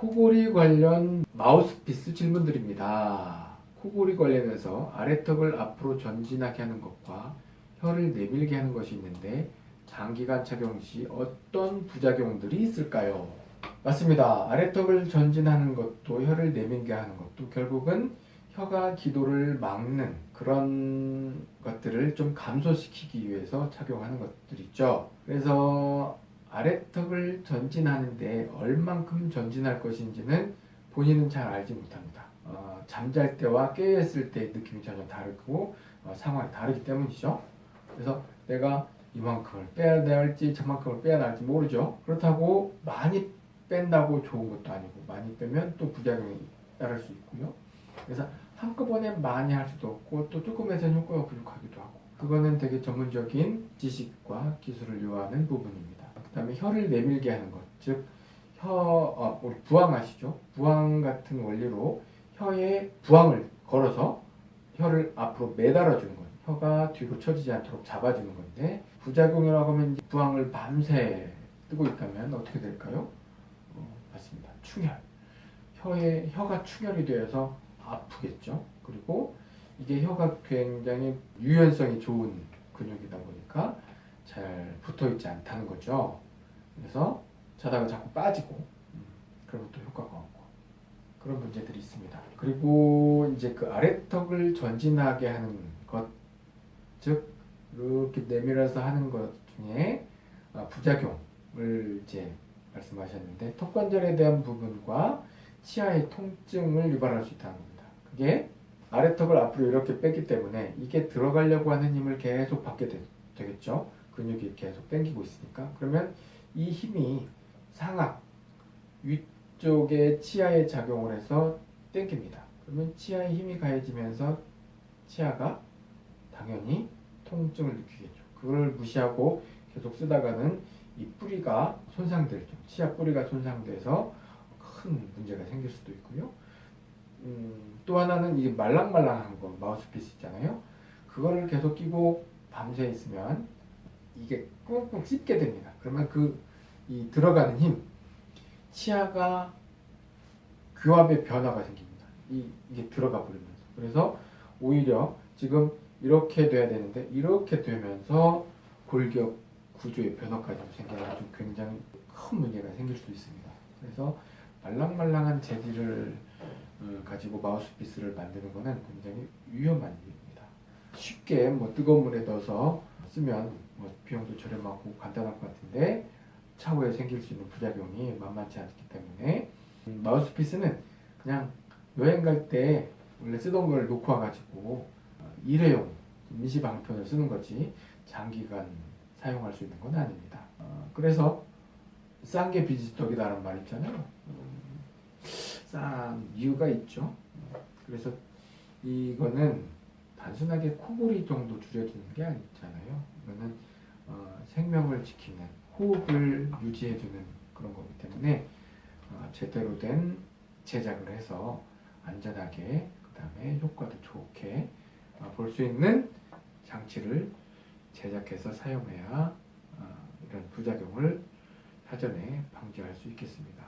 코골이 관련 마우스피스 질문들입니다. 코골이 관련해서 아래턱을 앞으로 전진하게 하는 것과 혀를 내밀게 하는 것이 있는데 장기간 착용 시 어떤 부작용들이 있을까요? 맞습니다. 아래턱을 전진하는 것도 혀를 내밀게 하는 것도 결국은 혀가 기도를 막는 그런 것들을 좀 감소시키기 위해서 착용하는 것들이죠. 그래서 아래턱을 전진하는데 얼만큼 전진할 것인지는 본인은 잘 알지 못합니다. 어, 잠잘 때와 깨어있을 때의 느낌이 전혀 다르고 어, 상황이 다르기 때문이죠. 그래서 내가 이만큼을 빼야 될지 저만큼을 빼야 할지 모르죠. 그렇다고 많이 뺀다고 좋은 것도 아니고 많이 빼면 또 부작용이 따를 수 있고요. 그래서 한꺼번에 많이 할 수도 없고 또 조금 해서는 효과가 부족하기도 하고 그거는 되게 전문적인 지식과 기술을 요하는 부분입니다. 그 다음에 혀를 내밀게 하는 것, 즉 혀, 어, 부항 아시죠? 부항 같은 원리로 혀에 부항을 걸어서 혀를 앞으로 매달아 주는 거예요. 혀가 뒤로 처지지 않도록 잡아주는 건데 부작용이라고 하면 부항을 밤새 뜨고 있다면 어떻게 될까요? 어, 맞습니다. 충혈. 혀에 혀가 충혈이 되어서 아프겠죠. 그리고 이게 혀가 굉장히 유연성이 좋은 근육이다 보니까 잘 붙어 있지 않다는 거죠. 그래서 자다가 자꾸 빠지고 음, 그러면 또 효과가 없고 그런 문제들이 있습니다. 그리고 이제 그 아래턱을 전진하게 하는 것, 즉 이렇게 내밀어서 하는 것 중에 아, 부작용을 이제 말씀하셨는데 턱관절에 대한 부분과 치아의 통증을 유발할 수 있다는 겁니다. 그게 아래턱을 앞으로 이렇게 뺐기 때문에 이게 들어가려고 하는 힘을 계속 받게 되, 겠죠 근육이 계속 당기고 있으니까. 그러면 이 힘이 상악, 위쪽에 치아에 작용을 해서 당깁니다. 그러면 치아에 힘이 가해지면서 치아가 당연히 통증을 느끼겠죠. 그걸 무시하고 계속 쓰다가는 이 뿌리가 손상되죠. 치아 뿌리가 손상돼서 큰 문제가 생길 수도 있고요. 음, 또 하나는 이 말랑말랑한 거 마우스피스 있잖아요. 그거를 계속 끼고 밤새 있으면 이게 꾹꾹 씹게 됩니다. 그러면 그 이 들어가는 힘, 치아가 교합의 변화가 생깁니다. 이, 이게 들어가 버리면서. 그래서 오히려 지금 이렇게 돼야 되는데 이렇게 되면서 골격 구조의 변화까지 생겨가지고 굉장히 큰 문제가 생길 수 있습니다. 그래서 말랑말랑한 재질을 어, 가지고 마우스피스를 만드는 것은 굉장히 위험한 일입니다. 쉽게 뭐 뜨거운 물에 넣어서 쓰면 뭐 비용도 저렴하고 간단할 것 같은데 차후에 생길 수 있는 부작용이 만만치 않기 때문에 음, 마우스피스는 그냥 여행 갈 때 원래 쓰던 걸 놓고 와가지고 어, 일회용 임시 방편을 쓰는 거지 장기간 사용할 수 있는 건 아닙니다. 어, 그래서 싼 게 비지떡이다라는 말 있잖아요. 음, 싼 이유가 있죠. 그래서 이거는 단순하게 코골이 정도 줄여주는 게 아니잖아요. 이거는 어, 생명을 지키는 호흡을 유지해주는 그런 거기 때문에 어, 제대로 된 제작을 해서 안전하게 그 다음에 효과도 좋게 어, 볼수 있는 장치를 제작해서 사용해야 어, 이런 부작용을 사전에 방지할 수 있겠습니다.